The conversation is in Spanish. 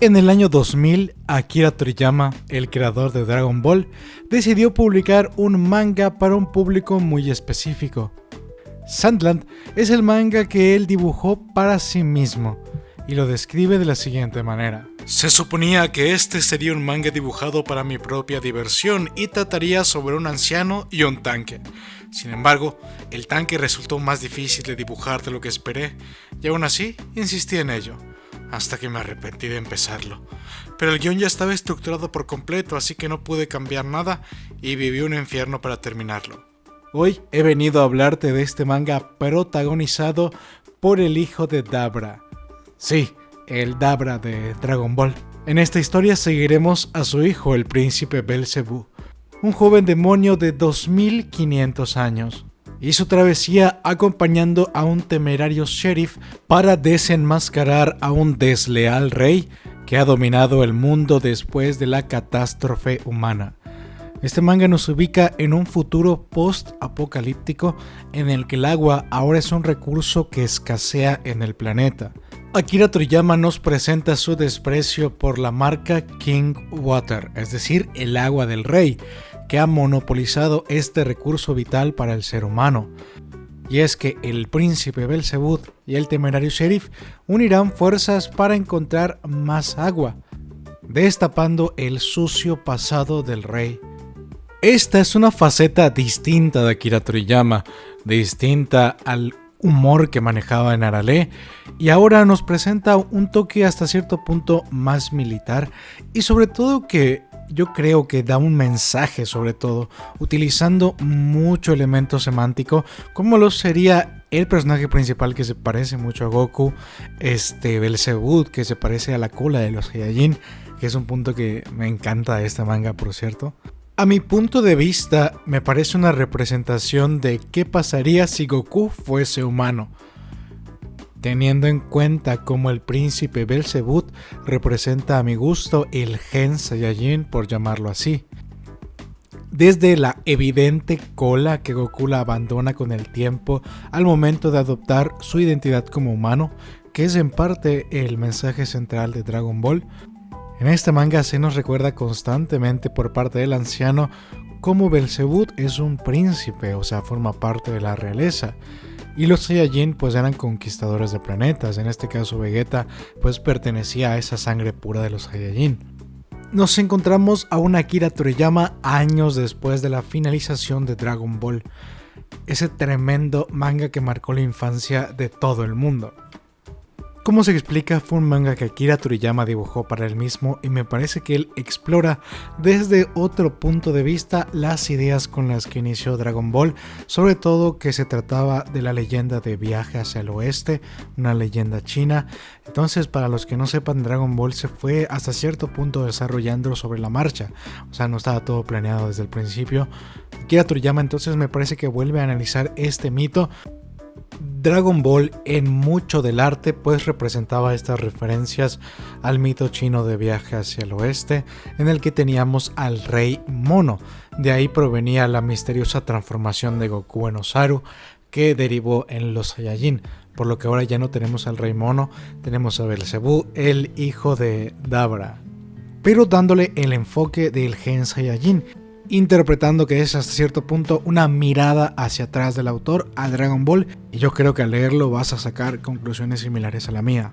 En el año 2000, Akira Toriyama, el creador de Dragon Ball, decidió publicar un manga para un público muy específico. Sandland es el manga que él dibujó para sí mismo, y lo describe de la siguiente manera. Se suponía que este sería un manga dibujado para mi propia diversión y trataría sobre un anciano y un tanque. Sin embargo, el tanque resultó más difícil de dibujar de lo que esperé, y aún así insistí en ello hasta que me arrepentí de empezarlo. Pero el guion ya estaba estructurado por completo, así que no pude cambiar nada y viví un infierno para terminarlo. Hoy he venido a hablarte de este manga protagonizado por el hijo de Dabra. Sí, el Dabra de Dragon Ball. En esta historia seguiremos a su hijo, el príncipe Belzebú, un joven demonio de 2500 años y su travesía acompañando a un temerario sheriff para desenmascarar a un desleal rey que ha dominado el mundo después de la catástrofe humana. Este manga nos ubica en un futuro post-apocalíptico en el que el agua ahora es un recurso que escasea en el planeta. Akira Toriyama nos presenta su desprecio por la marca King Water, es decir, el agua del rey, que ha monopolizado este recurso vital para el ser humano. Y es que el príncipe Belzebud y el temerario sheriff unirán fuerzas para encontrar más agua, destapando el sucio pasado del rey. Esta es una faceta distinta de Akira Toriyama, distinta al humor que manejaba en Arale y ahora nos presenta un toque hasta cierto punto más militar y sobre todo que yo creo que da un mensaje sobre todo, utilizando mucho elemento semántico, como lo sería el personaje principal que se parece mucho a Goku, este Belzebud que se parece a la cola de los Saiyajin, que es un punto que me encanta de esta manga por cierto. A mi punto de vista, me parece una representación de qué pasaría si Goku fuese humano teniendo en cuenta como el príncipe Belzebut representa a mi gusto el Gen Saiyajin por llamarlo así. Desde la evidente cola que Goku la abandona con el tiempo al momento de adoptar su identidad como humano, que es en parte el mensaje central de Dragon Ball, en este manga se nos recuerda constantemente por parte del anciano cómo Belzebut es un príncipe, o sea, forma parte de la realeza, y los Saiyajin pues eran conquistadores de planetas, en este caso Vegeta pues pertenecía a esa sangre pura de los Saiyajin. Nos encontramos a una Akira Toriyama años después de la finalización de Dragon Ball, ese tremendo manga que marcó la infancia de todo el mundo. Como se explica, fue un manga que Akira Toriyama dibujó para él mismo y me parece que él explora desde otro punto de vista las ideas con las que inició Dragon Ball, sobre todo que se trataba de la leyenda de viaje hacia el oeste, una leyenda china. Entonces, para los que no sepan, Dragon Ball se fue hasta cierto punto desarrollando sobre la marcha, o sea, no estaba todo planeado desde el principio. Akira Toriyama entonces me parece que vuelve a analizar este mito Dragon Ball en mucho del arte pues representaba estas referencias al mito chino de viaje hacia el oeste en el que teníamos al rey mono, de ahí provenía la misteriosa transformación de Goku en Osaru que derivó en los Saiyajin, por lo que ahora ya no tenemos al rey mono, tenemos a Belzebú, el hijo de Dabra, pero dándole el enfoque del Gen Saiyajin, interpretando que es hasta cierto punto una mirada hacia atrás del autor a Dragon Ball y yo creo que al leerlo vas a sacar conclusiones similares a la mía.